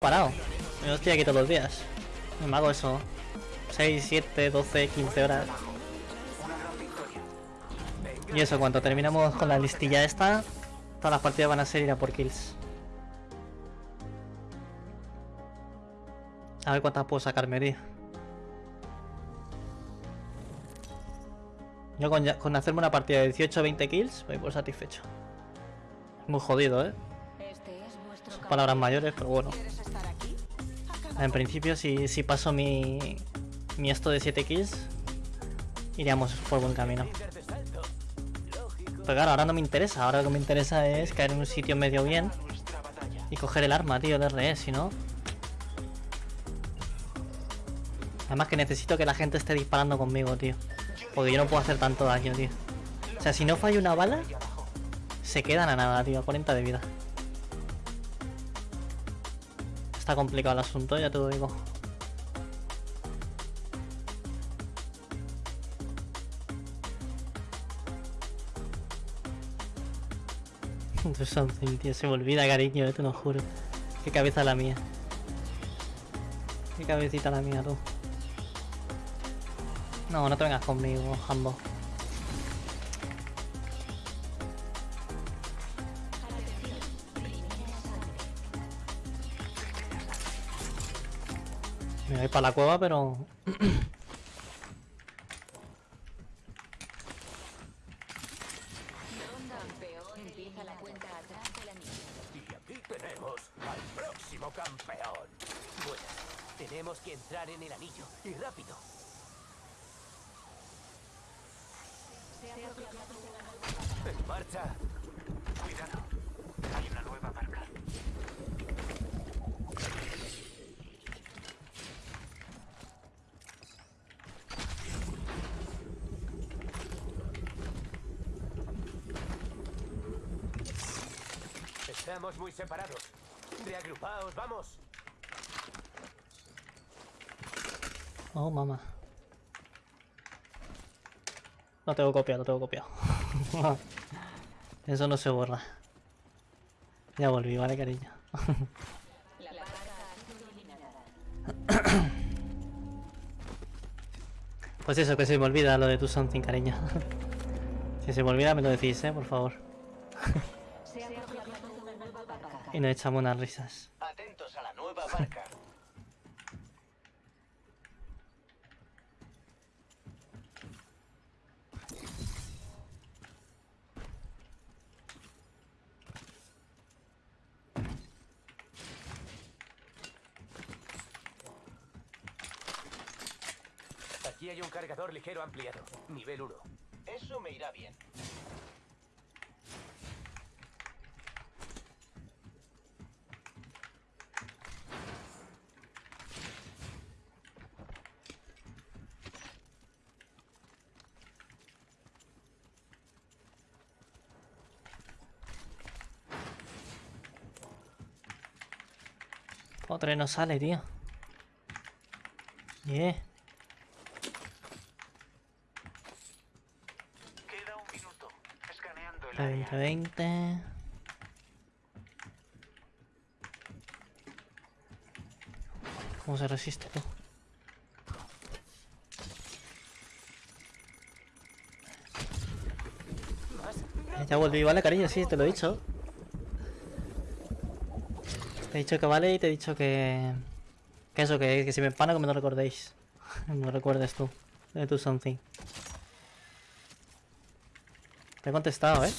parado. Yo estoy aquí todos los días. Me hago eso. 6, 7, 12, 15 horas. Y eso, cuando terminamos con la listilla esta, todas las partidas van a ser ir a por kills. A ver cuántas puedo sacarme, tío. Yo con, con hacerme una partida de 18 o 20 kills, voy por satisfecho. Muy jodido, ¿eh? Son palabras mayores, pero bueno. En principio, si, si paso mi, mi esto de 7 kills, iríamos por buen camino. Pero claro, ahora no me interesa. Ahora lo que me interesa es caer en un sitio medio bien y coger el arma, tío, de RE, si no... Además que necesito que la gente esté disparando conmigo, tío. Porque yo no puedo hacer tanto daño, tío. O sea, si no falla una bala, se quedan a nada, tío. 40 de vida. Está complicado el asunto, ya te lo digo. something. Se me olvida, cariño, eh, te lo juro. Qué cabeza la mía. Qué cabecita la mía, tú. No, no te vengas conmigo, Hambo. Para la cueva, pero... Y aquí tenemos al próximo campeón. Bueno, tenemos que entrar en el anillo, y rápido. En marcha. Cuidado. Hay una nueva marca. Estamos muy separados. Reagrupaos, vamos. Oh, mamá. Lo tengo copiado, lo tengo copiado. Eso no se borra. Ya volví, vale, cariño. pues eso, que se me olvida lo de tu something, cariño. si se me olvida, me lo decís, eh, por favor. Y nos echamos unas risas. Atentos a la nueva barca. Aquí hay un cargador ligero ampliado, nivel 1. Eso me irá bien. Otro no sale, tío. Yeah. Queda un minuto. Escaneando el 20, área. 20. ¿Cómo se resiste tú? Ya volví, vale cariño, sí, te lo he dicho. Te he dicho que vale y te he dicho que... Que eso, que, que si me empano que me lo recordéis. lo recuerdes tú. De tu something. Te he contestado, ¿eh?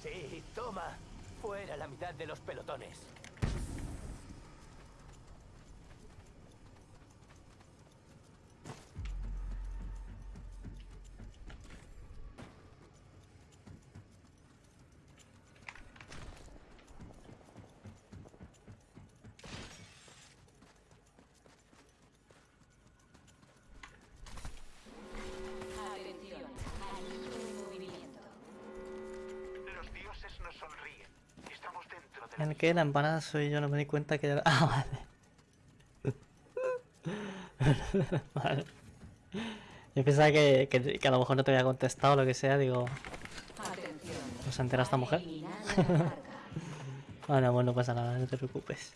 Sí, toma. Fuera la mitad de los pelotones. Nos sonríen. Estamos dentro de la El que la empanada soy yo, no me di cuenta que... Ah, vale. vale. Yo pensaba que, que, que a lo mejor no te había contestado o lo que sea, digo... ¿No se entera esta mujer? Bueno, bueno, no pasa nada, no te preocupes.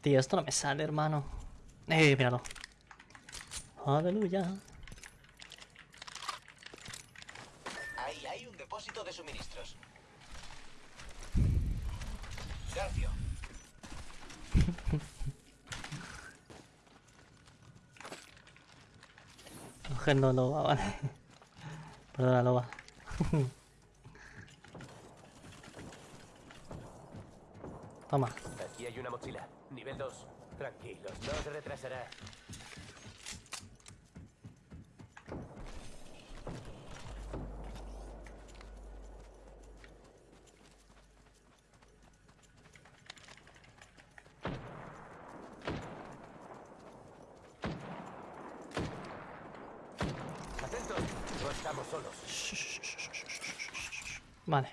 Tío, esto no me sale, hermano. Eh, míralo. Aleluya. Ahí hay un depósito de suministros. Garfio, Cogiendo loba, vale. Perdona, loba. Toma. Aquí hay una mochila. Nivel 2. Tranquilos, no se retrasará. Atentos, no estamos solos. Vale.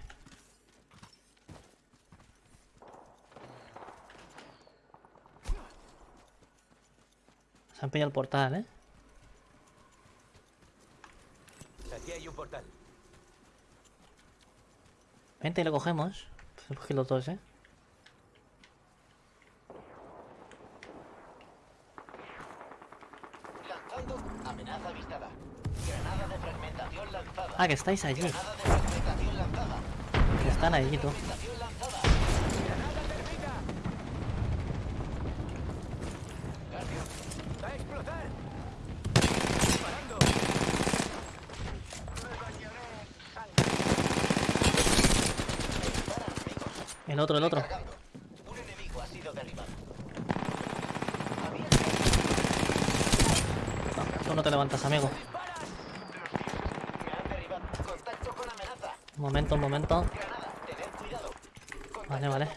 Se han pillado el portal, ¿eh? Aquí hay un portal. Vente y lo cogemos. Pues cogí los dos, ¿eh? Ah, que estáis allí. Están allí, tú. El otro, el otro. Derribado. Tú no te levantas, amigo. Me han derribado. Contacto con amenaza. Un momento, un momento. Vale, vale.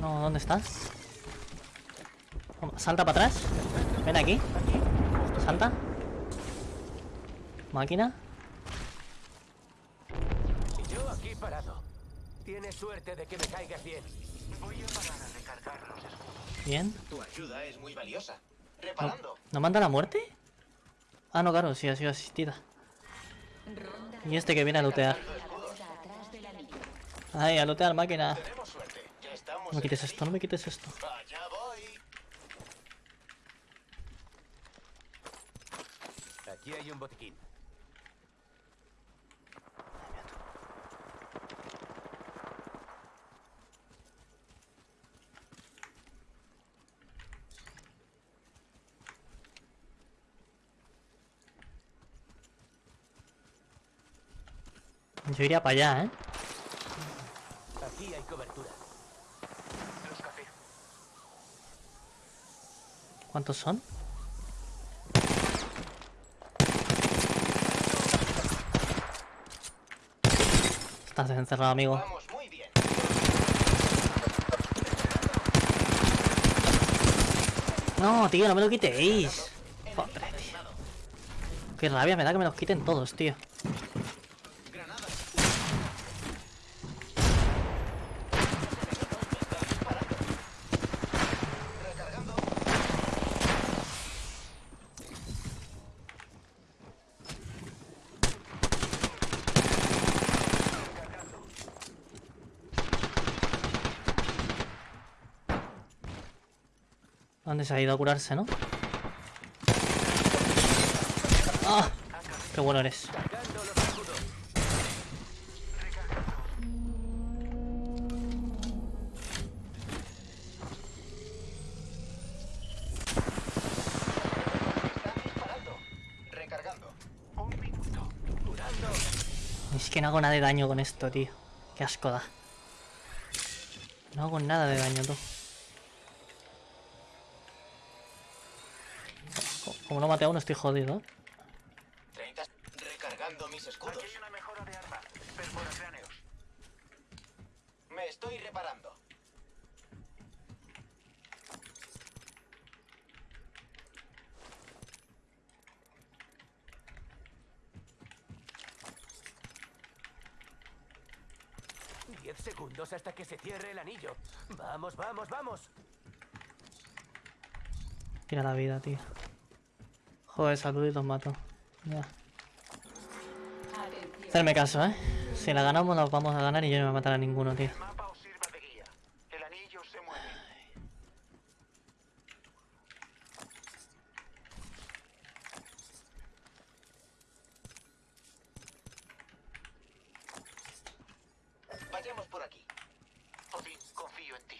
No, ¿dónde estás? Salta para atrás. Ven aquí. Salta. Máquina. Yo aquí parado. Tienes suerte de que me caigas bien. Voy a parar a recargar los escudos. Bien. Tu ayuda es muy valiosa. ¿No, Reparando. ¿no manda la muerte? Ah, no, claro, sí, ha sido asistida. Y este que viene a lootear. Ay, a lootear máquina. No me quites esto, no me quites esto. Aquí hay un botiquín. Yo iría para allá, ¿eh? Aquí hay cobertura. Los café. ¿Cuántos son? Estás encerrado, amigo. Vamos muy bien. No, tío, no me lo quitéis. Joder, tío. Qué rabia me da que me los quiten todos, tío. ¿Dónde se ha ido a curarse, no? ¡Ah! ¡Qué bueno eres! Es que no hago nada de daño con esto, tío. Qué asco da. No hago nada de daño, tú. Como no mate a uno, estoy jodido. ¿eh? 30. Recargando mis escudos. Aquí hay una mejora de arma. Perforacráneos. Me estoy reparando. Diez segundos hasta que se cierre el anillo. Vamos, vamos, vamos. Tira la vida, tío. Joder, salud y los mato. Ya. Hacerme caso, ¿eh? Si la ganamos, nos vamos a ganar y yo no me voy a a ninguno, tío. El mapa os sirva de guía. El anillo se mueve. Vayamos por aquí. Odín, confío en ti.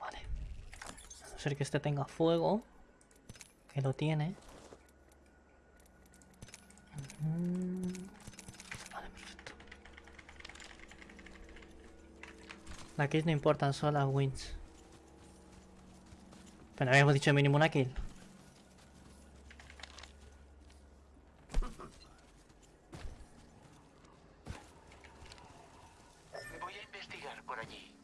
Vale. A no ser que este tenga fuego. Que lo tiene. Mm. Vale, perfecto. Las kills no importan, solo las wins. Pero habíamos dicho mínimo una kill. Voy a investigar por allí.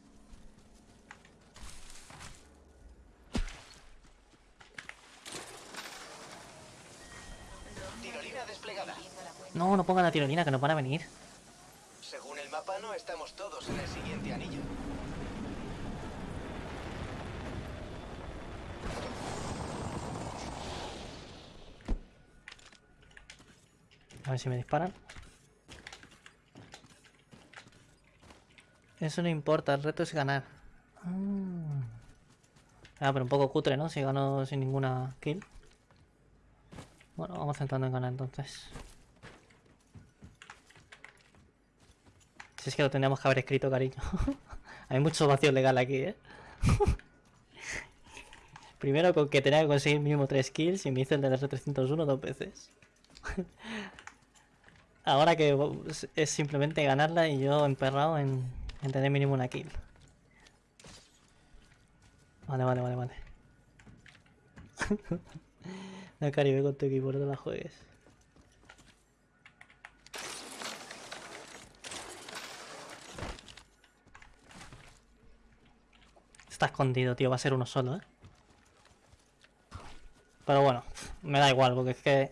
Tirolina desplegada. No, no pongan la tirolina que nos van a venir. Según el mapa, no estamos todos en el siguiente anillo. A ver si me disparan. Eso no importa, el reto es ganar. Ah, Ah, pero un poco cutre, ¿no? Si gano sin ninguna kill. Centrando en ganar entonces. Si es que lo tendríamos que haber escrito, cariño. Hay mucho vacío legal aquí, ¿eh? Primero con que tenía que conseguir mínimo 3 kills y me hice el del R301 dos veces. Ahora que es simplemente ganarla y yo emperrado en, en tener mínimo una kill. Vale, vale, vale, vale. No, Caribe con tu equipo, no te la juegues. Está escondido, tío. Va a ser uno solo, ¿eh? Pero bueno, me da igual, porque es que...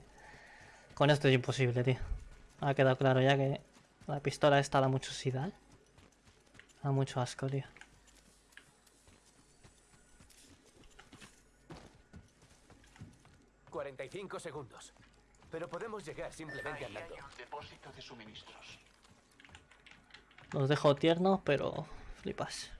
Con esto es imposible, tío. Ha quedado claro ya que la pistola esta da mucho sida, ¿eh? Da mucho asco, tío. ...45 segundos. Pero podemos llegar simplemente Ahí hay andando. un depósito de suministros. Los dejo tiernos, pero flipas.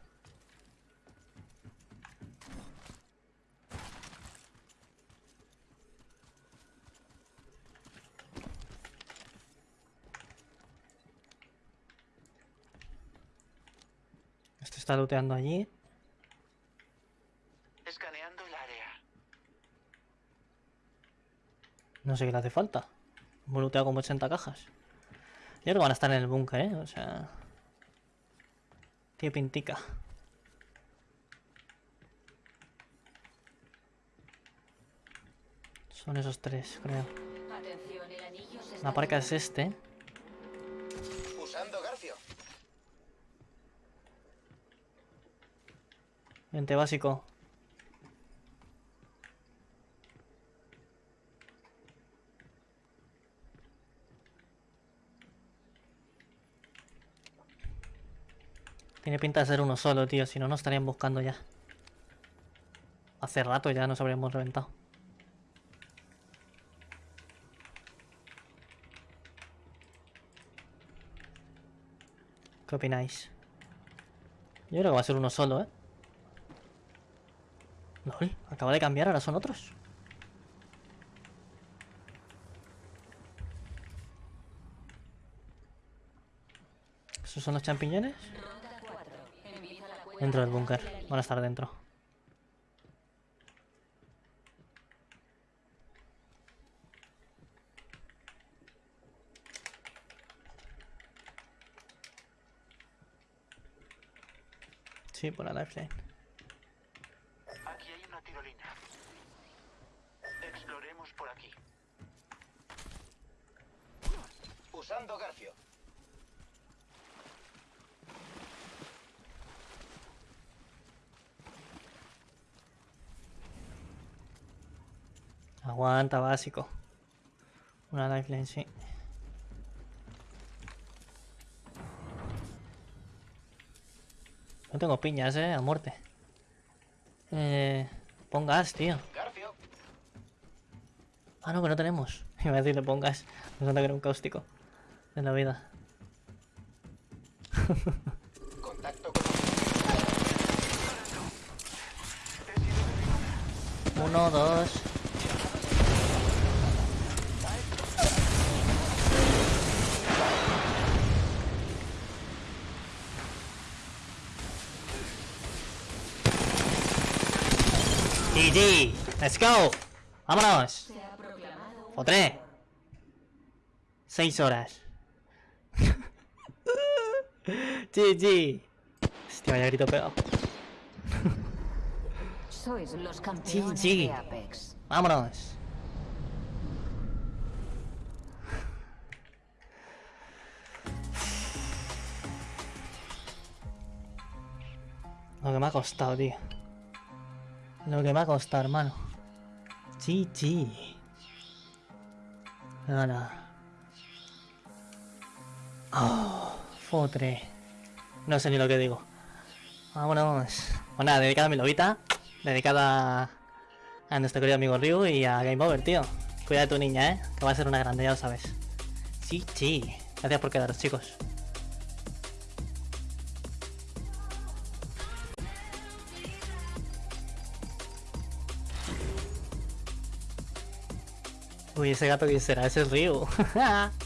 Este está looteando allí. Escaneando el área. No sé qué le hace falta. Looteado como 80 cajas. Yo creo que van a estar en el búnker, ¿eh? O sea... Tiene pintica. Son esos tres, creo. La parca es este. Usando Garfio. Básico. Tiene pinta de ser uno solo, tío. Si no, nos estarían buscando ya. Hace rato ya nos habríamos reventado. ¿Qué opináis? Yo creo que va a ser uno solo, ¿eh? LOL, acaba de cambiar, ahora son otros. ¿Esos son los champiñones? Dentro del búnker. Van a estar dentro. Sí, por la lifeline. Aguanta, básico. Una lifeline, sí. No tengo piñas, eh, a muerte. Eh, pon gas, tío. Ah, no, que no tenemos. Iba a decirle pon gas. Me que era un cáustico. De la vida. Contacto con... Uno, dos... GG, let's go. Vámonos. O tres. Seis horas. GG. Hostia, vaya grito pegado. Sois los campeones sí. de Apex. Vámonos. Lo que me ha costado, tío. Lo que me ha costado, hermano. GG. Ahora. Oh, fotre. No sé ni lo que digo. Vámonos. Pues nada, dedicada a mi lobita. Dedicada a nuestro querido amigo Ryu y a Game Over, tío. Cuida de tu niña, eh. Que va a ser una grande, ya lo sabes. Sí, sí. Gracias por quedaros, chicos. Uy, ese gato que será, ese es.